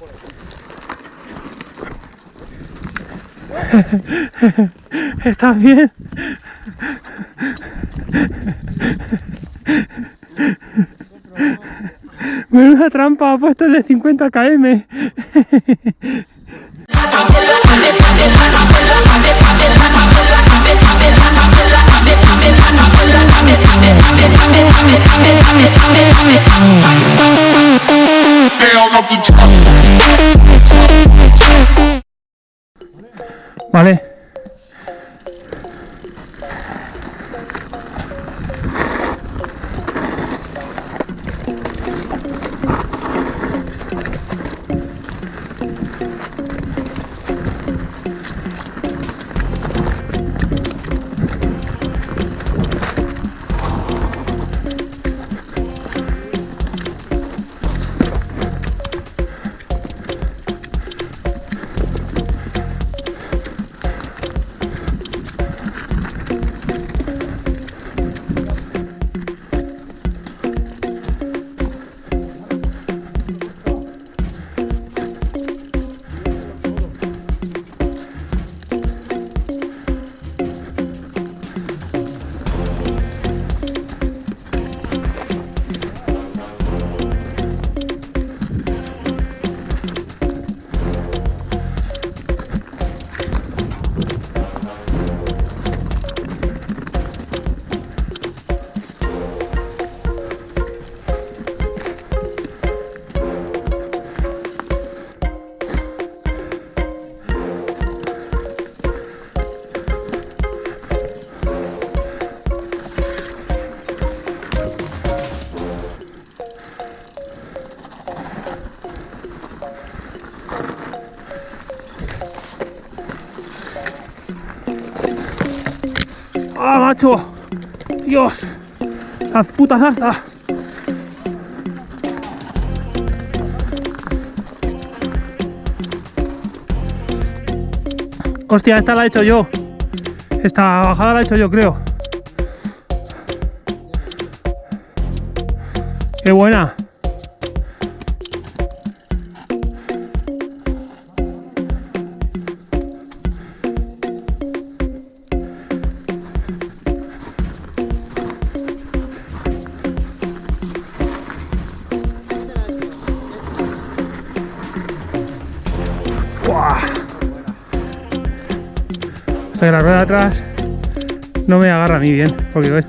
¿Estás bien? Menuda trampa, ha puesto el de 50 km. Vale. Macho! ¡Dios! ¡La puta zarza! Hostia, esta la he hecho yo. Esta bajada la he hecho yo, creo. ¡Qué buena! Atrás no me agarra a mí bien, porque.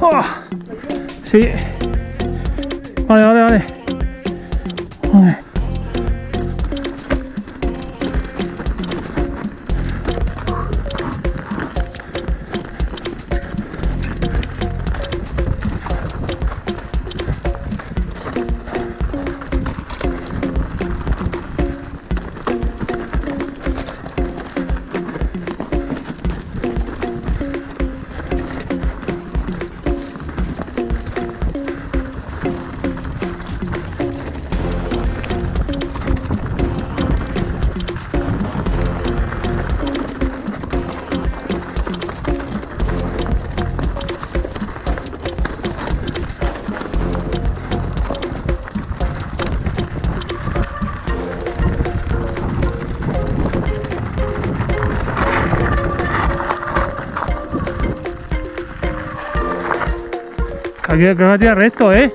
Oh, sí. Vale, vale, vale. Vale. Que aquí que va a tirar recto, ¿eh?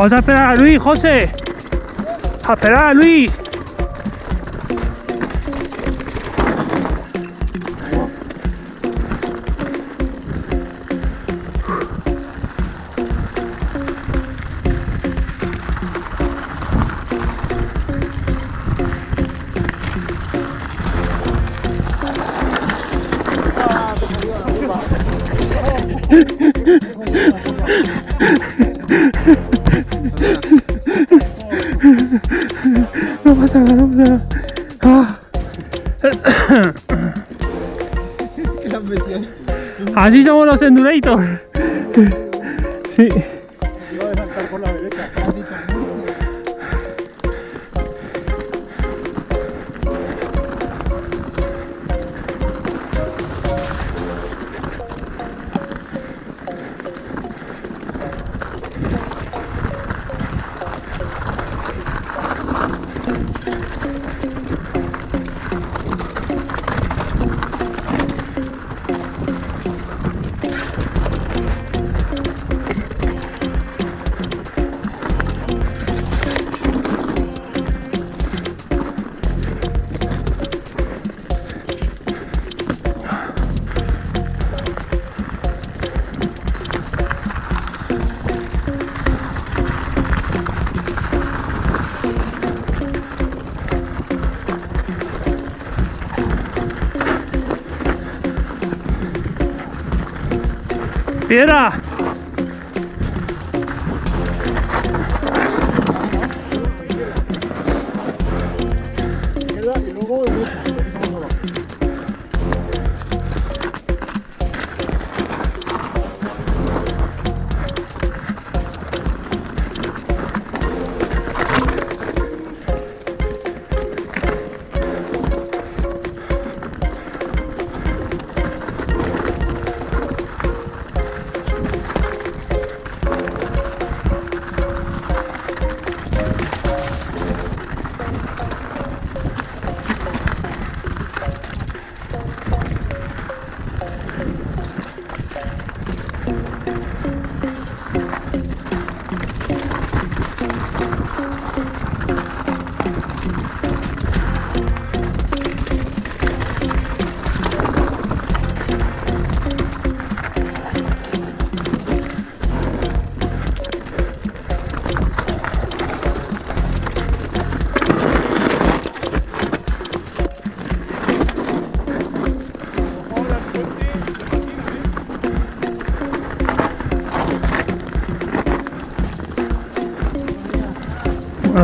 Vamos a esperar Luis, José. A esperar a Luis. Piedra. Y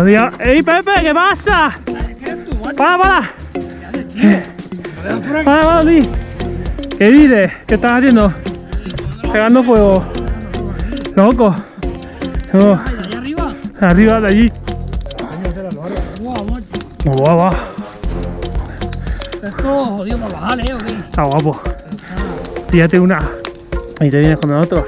¡Ey, Pepe! ¿Qué pasa? ¡Para, para! ¡Para, para, ti! ¿Qué dices? ¿Qué estás haciendo? Pegando fuego. Loco. No, Allá arriba. arriba de allí. Macho. Guau, guau. Esto jodido para bajar, ¿eh? Está guapo. Fíjate una. Ahí te vienes con nosotros.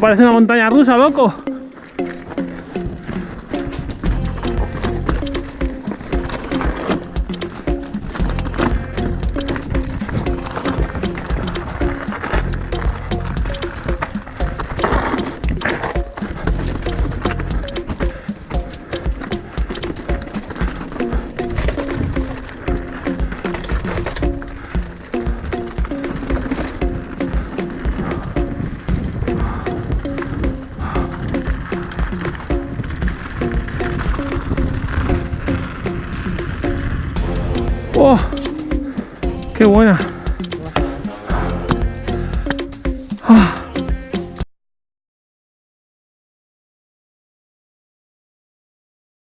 Parece una montaña rusa, loco. ¡Oh! ¡Qué buena!